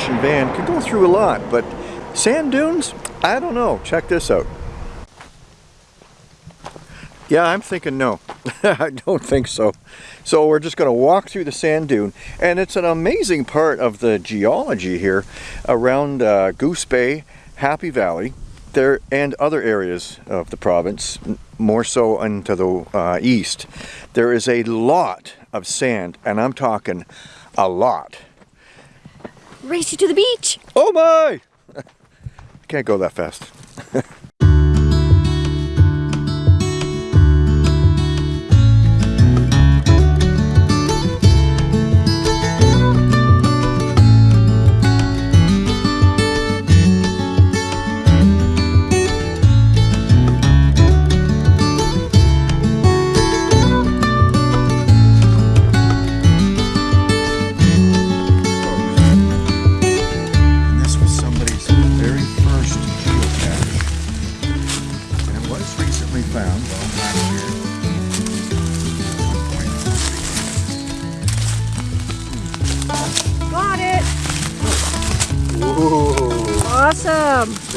Expedition van can go through a lot, but sand dunes? I don't know. Check this out. Yeah, I'm thinking no. I don't think so. So we're just going to walk through the sand dune, and it's an amazing part of the geology here around uh, Goose Bay, Happy Valley, there and other areas of the province, more so into the uh, east. There is a lot of sand, and I'm talking a lot. Race you to the beach. Oh my! Can't go that fast.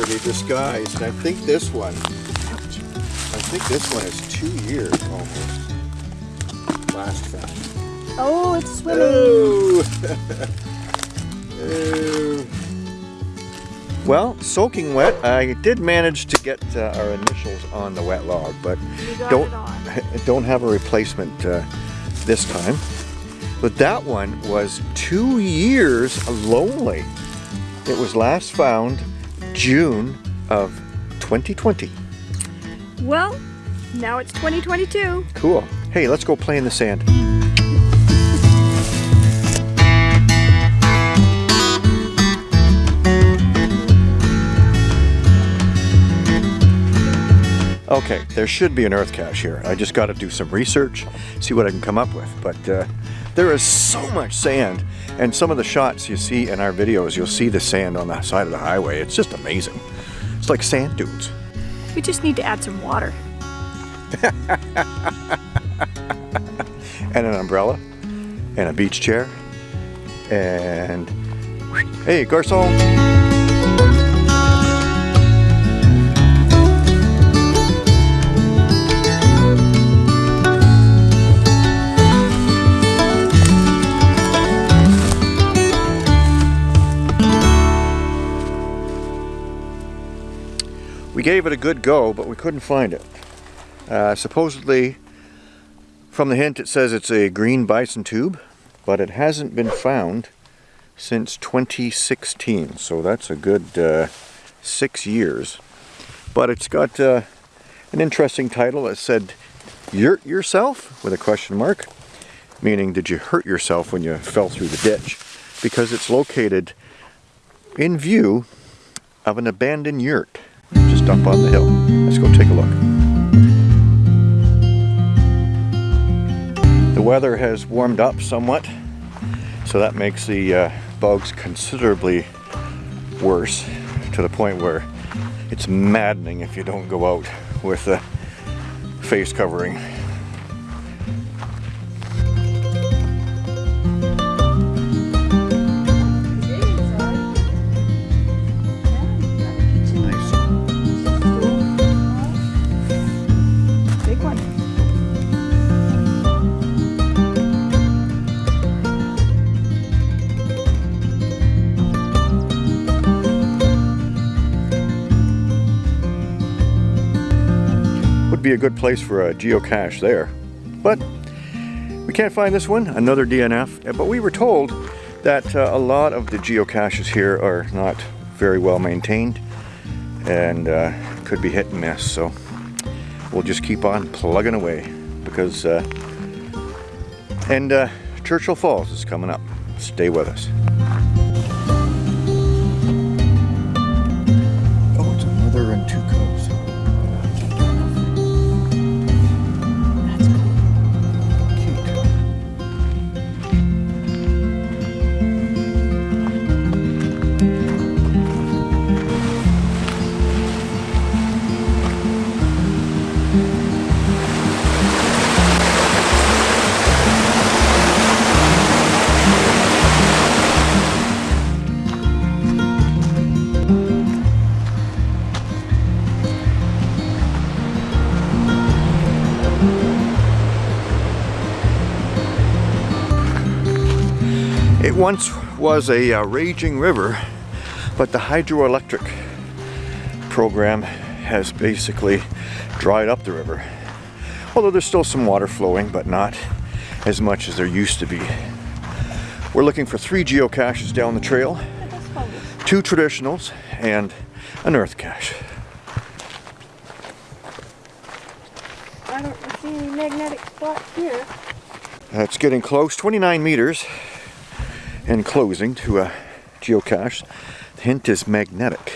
pretty disguised. I think this one, I think this one is two years almost. Last found. Oh, it's swimming. Oh. Oh. Well, soaking wet. I did manage to get uh, our initials on the wet log, but don't don't have a replacement uh, this time. But that one was two years lonely. It was last found June of 2020. Well, now it's 2022. Cool. Hey, let's go play in the sand. Okay, there should be an earth cache here. I just got to do some research, see what I can come up with. But uh, there is so much sand, and some of the shots you see in our videos, you'll see the sand on the side of the highway. It's just amazing. It's like sand dunes. We just need to add some water. and an umbrella and a beach chair and hey garçon gave it a good go but we couldn't find it uh, supposedly from the hint, it says it's a green bison tube, but it hasn't been found since 2016, so that's a good uh, six years. But it's got uh, an interesting title. It said, "Yurt yourself?" with a question mark, meaning did you hurt yourself when you fell through the ditch? Because it's located in view of an abandoned yurt just up on the hill. Let's go take a look. The weather has warmed up somewhat, so that makes the uh, bugs considerably worse to the point where it's maddening if you don't go out with a face covering. A good place for a geocache there. But we can't find this one, another DNF. But we were told that uh, a lot of the geocaches here are not very well maintained and uh, could be hit and miss. So we'll just keep on plugging away because uh, and uh, Churchill Falls is coming up. Stay with us. Oh, it's a mother and two cubs. Once was a uh, raging river, but the hydroelectric program has basically dried up the river. Although there's still some water flowing, but not as much as there used to be. We're looking for three geocaches down the trail, two traditionals, and an earth cache. I don't see any magnetic spots here. It's getting close, 29 meters, and closing to a geocache. The hint is magnetic.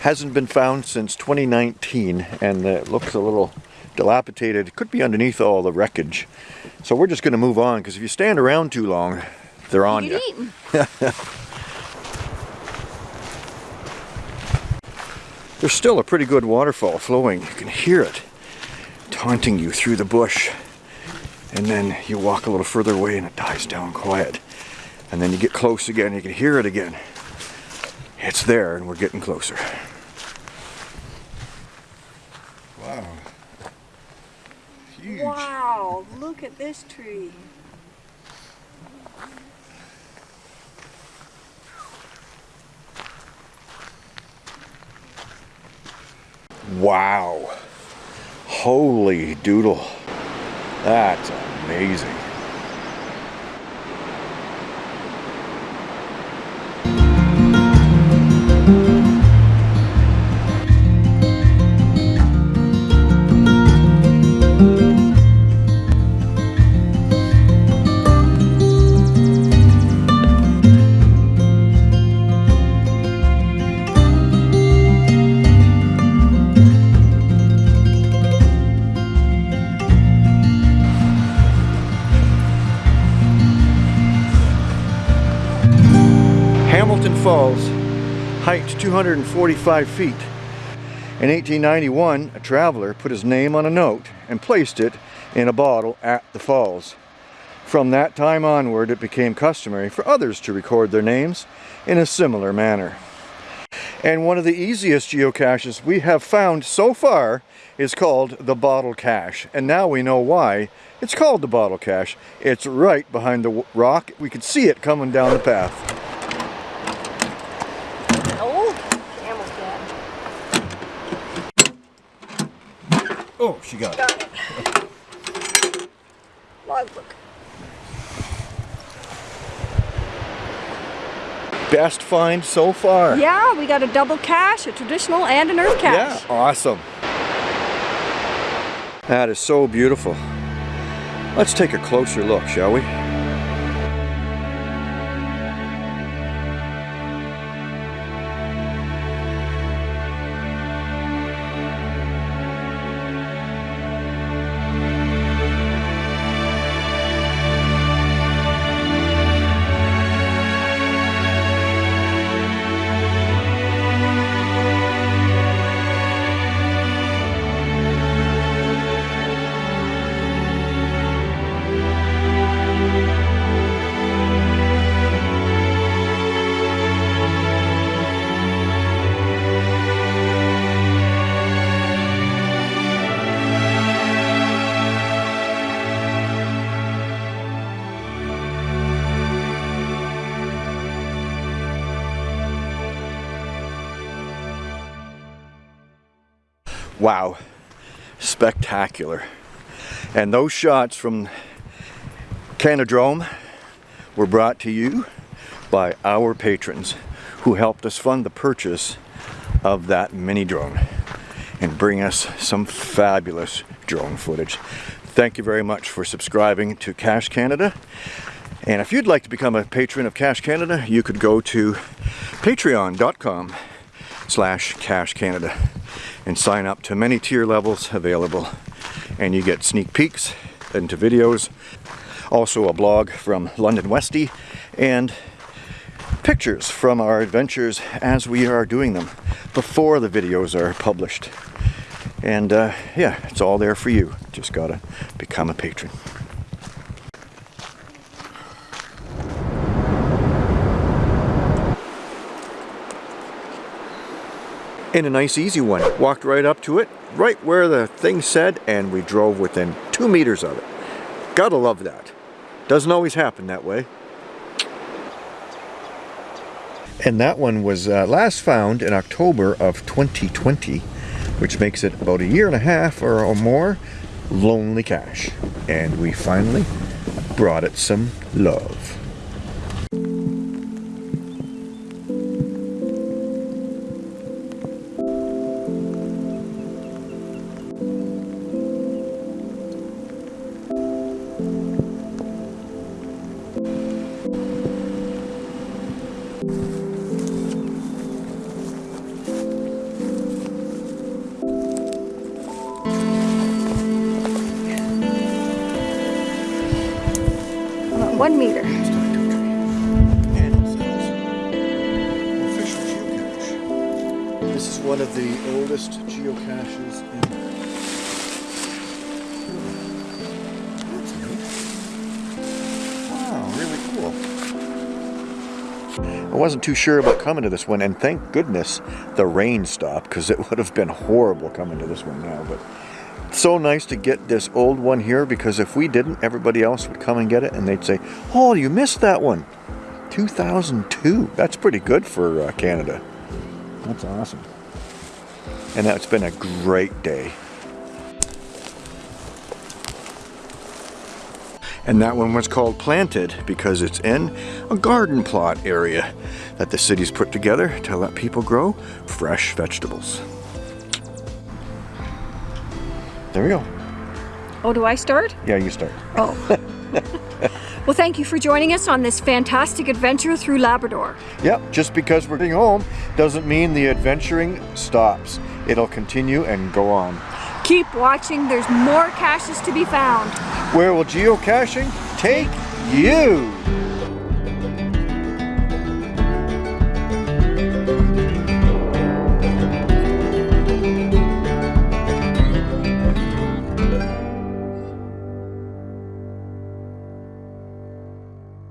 Hasn't been found since 2019, and uh, it looks a little dilapidated. It could be underneath all the wreckage. So we're just going to move on, because if you stand around too long, they're on you. There's still a pretty good waterfall flowing. You can hear it taunting you through the bush. And then you walk a little further away and it dies down quiet. And then you get close again, you can hear it again. It's there and we're getting closer. Wow. Huge. Wow, look at this tree. Wow. Holy doodle. That's amazing. 245 feet. In 1891, a traveler put his name on a note and placed it in a bottle at the falls. From that time onward, it became customary for others to record their names in a similar manner. And one of the easiest geocaches we have found so far is called the Bottle Cache. And now we know why it's called the Bottle Cache. It's right behind the rock. We could see it coming down the path. Oh, she got it. Got it. Logbook. Best find so far. Yeah, we got a double cache, a traditional, and an earth cache. Yeah, awesome. That is so beautiful. Let's take a closer look, shall we? Wow, spectacular. And those shots from Canadrome were brought to you by our patrons who helped us fund the purchase of that mini drone and bring us some fabulous drone footage. Thank you very much for subscribing to Cache Canada. And if you'd like to become a patron of Cache Canada, you could go to patreon.com slash Cache Canada and sign up to many tier levels available. And you get sneak peeks into videos, also a blog from London Westy, and pictures from our adventures as we are doing them before the videos are published. And uh, yeah, it's all there for you. Just gotta become a patron. and a nice easy one. Walked right up to it, right where the thing said, and we drove within two meters of it. Gotta love that. Doesn't always happen that way. And that one was uh, last found in October of 2020, which makes it about a year and a half or, or more lonely cache. And we finally brought it some love. One meter. This is one of the oldest geocaches in. That's neat. Wow, really cool. I wasn't too sure about coming to this one, and thank goodness the rain stopped because it would have been horrible coming to this one now. But so nice to get this old one here because if we didn't, everybody else would come and get it and they'd say, Oh, you missed that one. 2002. That's pretty good for uh, Canada. That's awesome. And that's been a great day. And that one was called Planted because it's in a garden plot area that the city's put together to let people grow fresh vegetables. There we go. Oh, do I start? Yeah, you start. Oh. well, thank you for joining us on this fantastic adventure through Labrador. Yep, just because we're getting home doesn't mean the adventuring stops. It'll continue and go on. Keep watching, there's more caches to be found. Where will geocaching take you?